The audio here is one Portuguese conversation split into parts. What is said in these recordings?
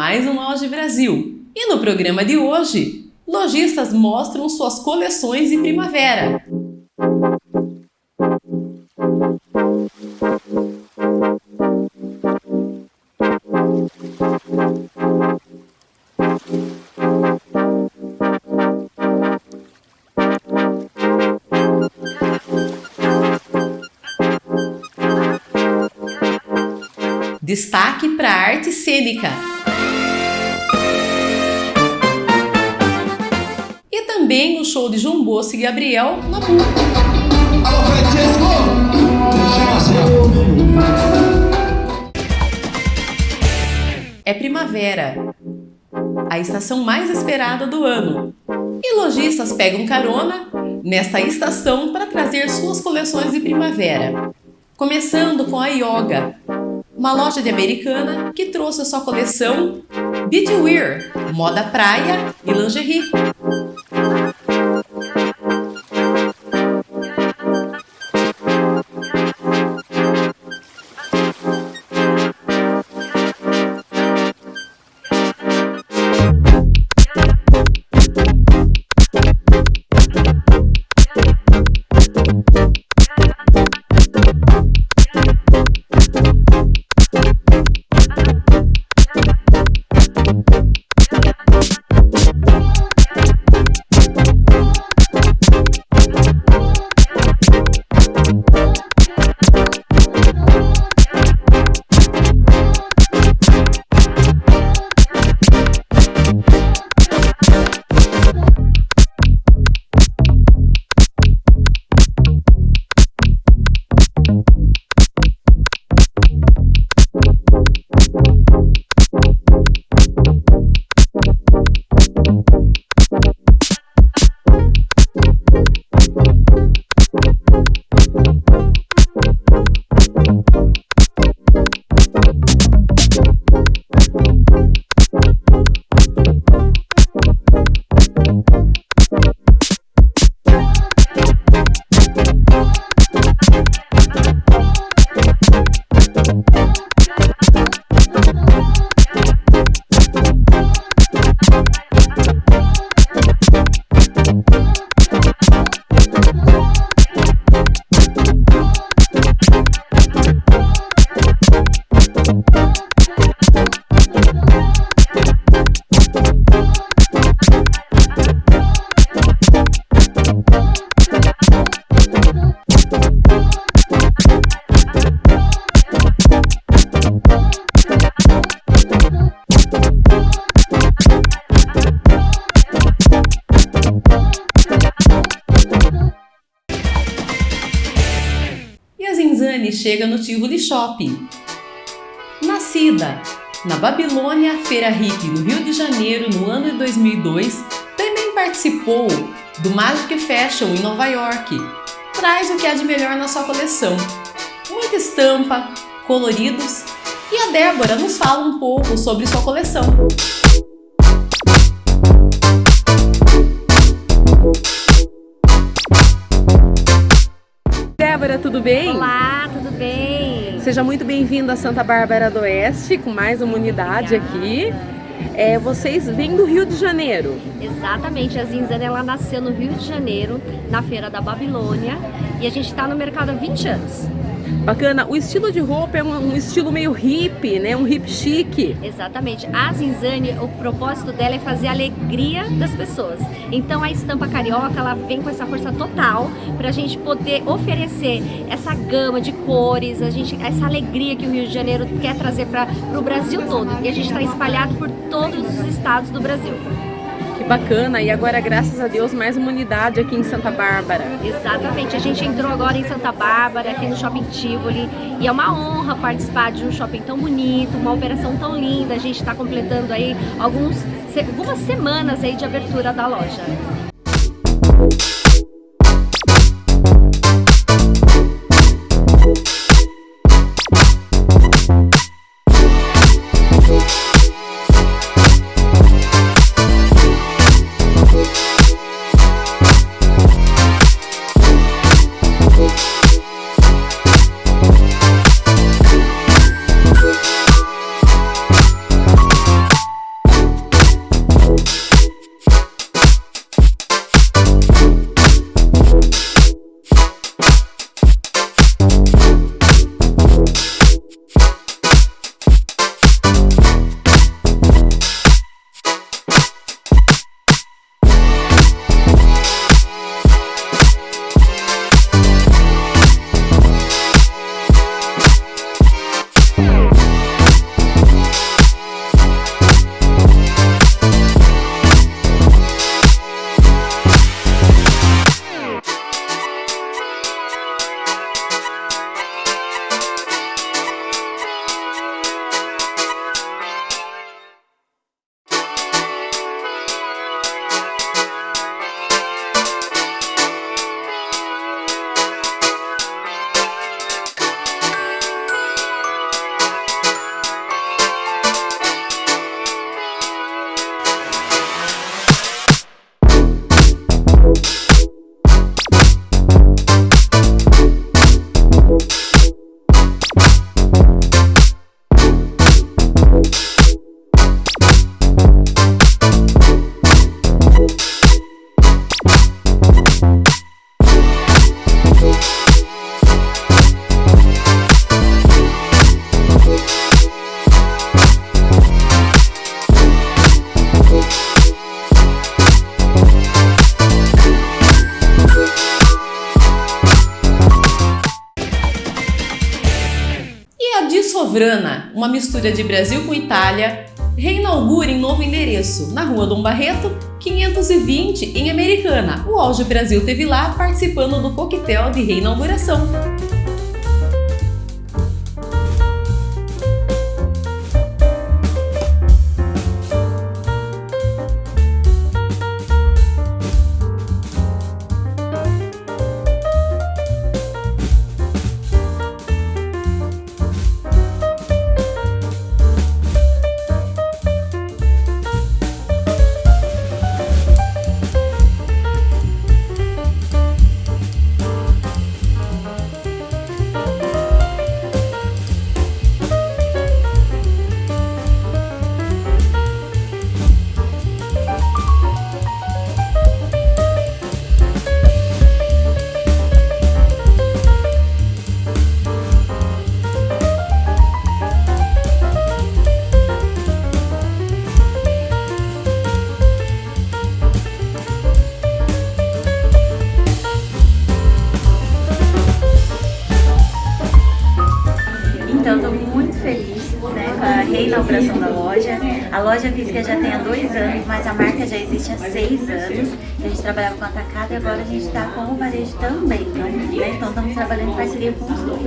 mais um Loja Brasil. E no programa de hoje, lojistas mostram suas coleções de primavera. Destaque para a arte cênica. Também o show de João Bosco e Gabriel na PUC. É primavera, a estação mais esperada do ano. E lojistas pegam carona nesta estação para trazer suas coleções de primavera. Começando com a Yoga, uma loja de americana que trouxe a sua coleção Beachwear, moda praia e lingerie. Chega no Tivoli Shopping. Nascida na Babilônia Feira Hippie no Rio de Janeiro no ano de 2002, também participou do Magic Fashion em Nova York. Traz o que há de melhor na sua coleção. Muita estampa, coloridos e a Débora nos fala um pouco sobre sua coleção. Débora, tudo bem? Olá, bem? Seja muito bem-vindo a Santa Bárbara do Oeste, com mais uma unidade aqui. É, vocês vêm do Rio de Janeiro. Exatamente, a Zinzana ela nasceu no Rio de Janeiro, na Feira da Babilônia, e a gente está no mercado há 20 anos. Bacana. O estilo de roupa é um, um estilo meio hippie, né? Um hip chique. Exatamente. A Zinzane, o propósito dela é fazer a alegria das pessoas. Então a estampa carioca, ela vem com essa força total para a gente poder oferecer essa gama de cores, a gente, essa alegria que o Rio de Janeiro quer trazer para o Brasil todo. E a gente está espalhado por todos os estados do Brasil. Que bacana! E agora, graças a Deus, mais uma unidade aqui em Santa Bárbara. Exatamente. A gente entrou agora em Santa Bárbara, aqui no Shopping Tivoli. E é uma honra participar de um shopping tão bonito, uma operação tão linda. A gente está completando aí alguns, algumas semanas aí de abertura da loja. Grana, uma mistura de Brasil com Itália, reinaugura em novo endereço, na rua Dom Barreto, 520, em Americana. O Auge Brasil teve lá participando do coquetel de reinauguração. Reinauguração da loja. A loja física já tem há dois anos, mas a marca já existe há seis anos. A gente trabalhava com atacado e agora a gente está com o varejo também, né? Então estamos trabalhando em parceria com os dois.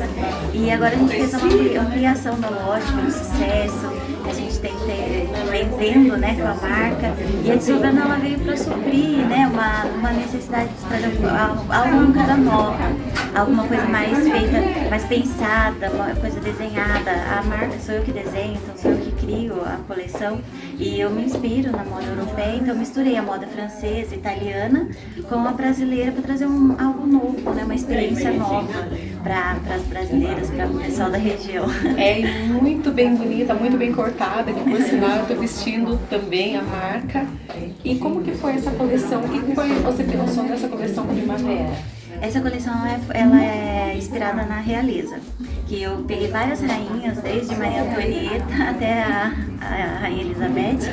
E agora a gente fez uma ampliação da loja, um sucesso. A gente tem que ter vendendo né, com a marca. E a Desobrando ela veio para suprir né, uma, uma necessidade de trazer algo cada nova, alguma coisa mais feita, mais pensada, uma coisa desenhada. A marca sou eu que desenho, então sou eu que crio a coleção e eu me inspiro na moda europeia, então misturei a moda francesa, italiana com a brasileira para trazer um, algo novo, né, uma experiência nova para as brasileiras, para o pessoal da região. É muito bem bonita, muito bem cortada, que por sinal eu estou vestindo também a marca. E como que foi essa coleção? O que foi você pensou nessa coleção primavera? Essa coleção é, ela é inspirada na realeza, que eu peguei várias rainhas, desde Maria Antonieta até a, a Rainha Elizabeth,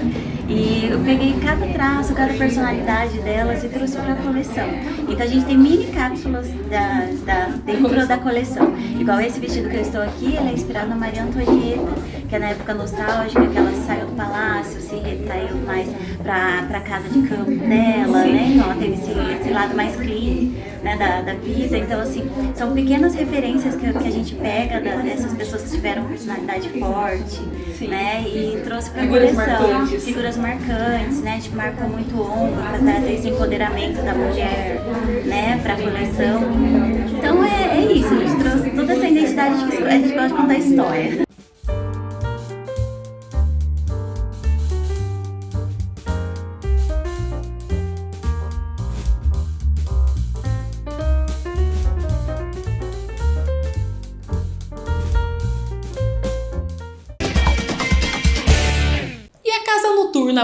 e eu peguei cada traço, cada personalidade delas e trouxe para a coleção. Então a gente tem mini cápsulas da, da, dentro da coleção. Igual esse vestido que eu estou aqui, ele é inspirado na Maria Antonieta, que é na época nostálgica, que ela saiu do palácio, se retraiu mais para a casa de campo dela, né? Então ela teve esse, esse lado mais clean né, da, da vida. Então, assim, são pequenas referências que, que a gente pega da, dessas pessoas que tiveram personalidade forte, Sim. né? E trouxe para a coleção. Marcantes. Figuras marcantes, né? A gente marcou muito ombro para trazer esse empoderamento da mulher, né? Para a coleção. Então é, é isso, a gente trouxe toda essa identidade que a gente gosta de contar história.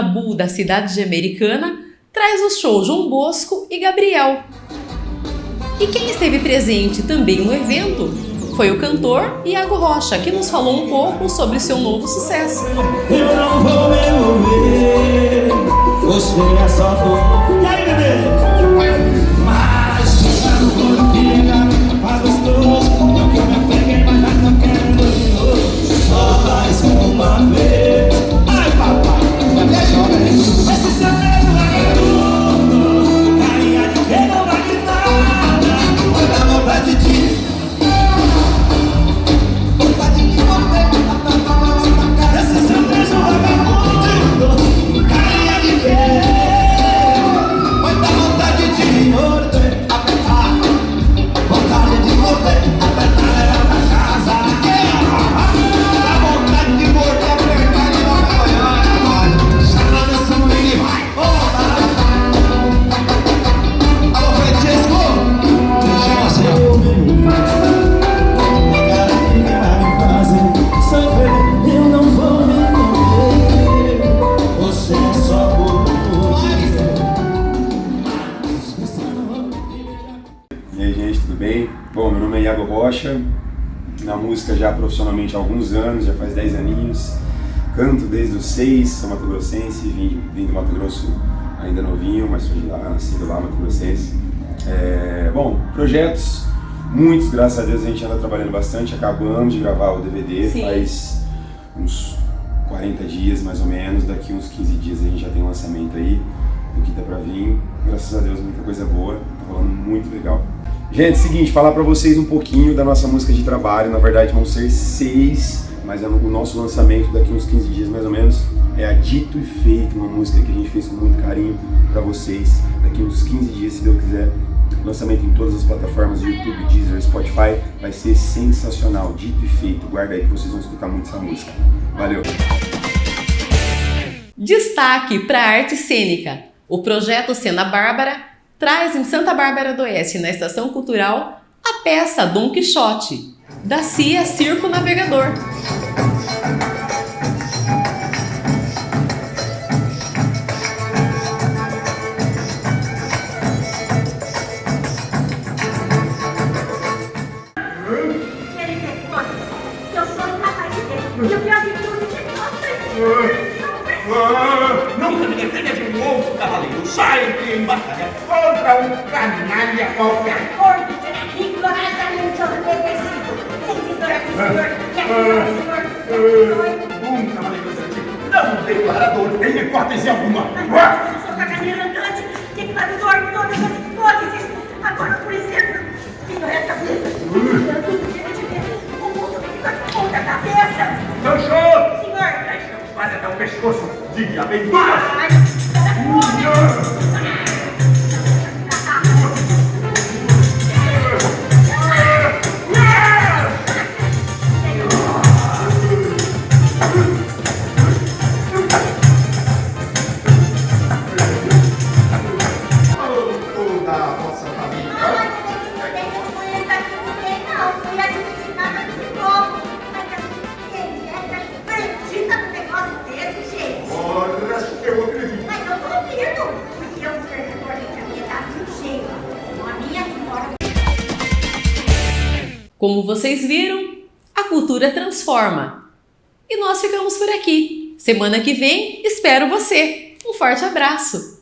Bull da cidade de Americana traz o show João Bosco e Gabriel. E quem esteve presente também no evento foi o cantor Iago Rocha, que nos falou um pouco sobre seu novo sucesso. Eu não vou me você é só E aí, bebê? Música já profissionalmente há alguns anos, já faz 10 aninhos. Canto desde os 6, sou Mato Grossense, vim, vim do Mato Grosso ainda novinho, mas fui de lá, nascido lá, Mato Grossense. É, bom, projetos, Muitos, graças a Deus, a gente anda trabalhando bastante. Acabamos de gravar o DVD Sim. faz uns 40 dias, mais ou menos. Daqui uns 15 dias a gente já tem lançamento aí do que tá pra vir. Graças a Deus, muita coisa boa. Tá rolando muito legal. Gente, seguinte, falar pra vocês um pouquinho da nossa música de trabalho. Na verdade, vão ser seis, mas é o nosso lançamento daqui uns 15 dias, mais ou menos. É a Dito e Feito, uma música que a gente fez com muito carinho pra vocês. Daqui uns 15 dias, se Deus quiser. Lançamento em todas as plataformas, YouTube, Deezer, Spotify. Vai ser sensacional. Dito e feito. Guarda aí que vocês vão escutar muito essa música. Valeu! Destaque para a arte cênica. O projeto Cena Bárbara traz em Santa Bárbara do Oeste, na Estação Cultural, a peça Dom Quixote, da CIA Circo Navegador. Hipótese alguma. Eu sou caganeiro andante, declarador de todas as hipóteses. Agora, por exemplo, ignorar a cabeça. Eu tudo que eu te ver, o mundo fica de ponta cabeça. Sancho! Senhor, Esta quase até o pescoço de aventuras. ai, para Como vocês viram, a cultura transforma. E nós ficamos por aqui. Semana que vem, espero você. Um forte abraço!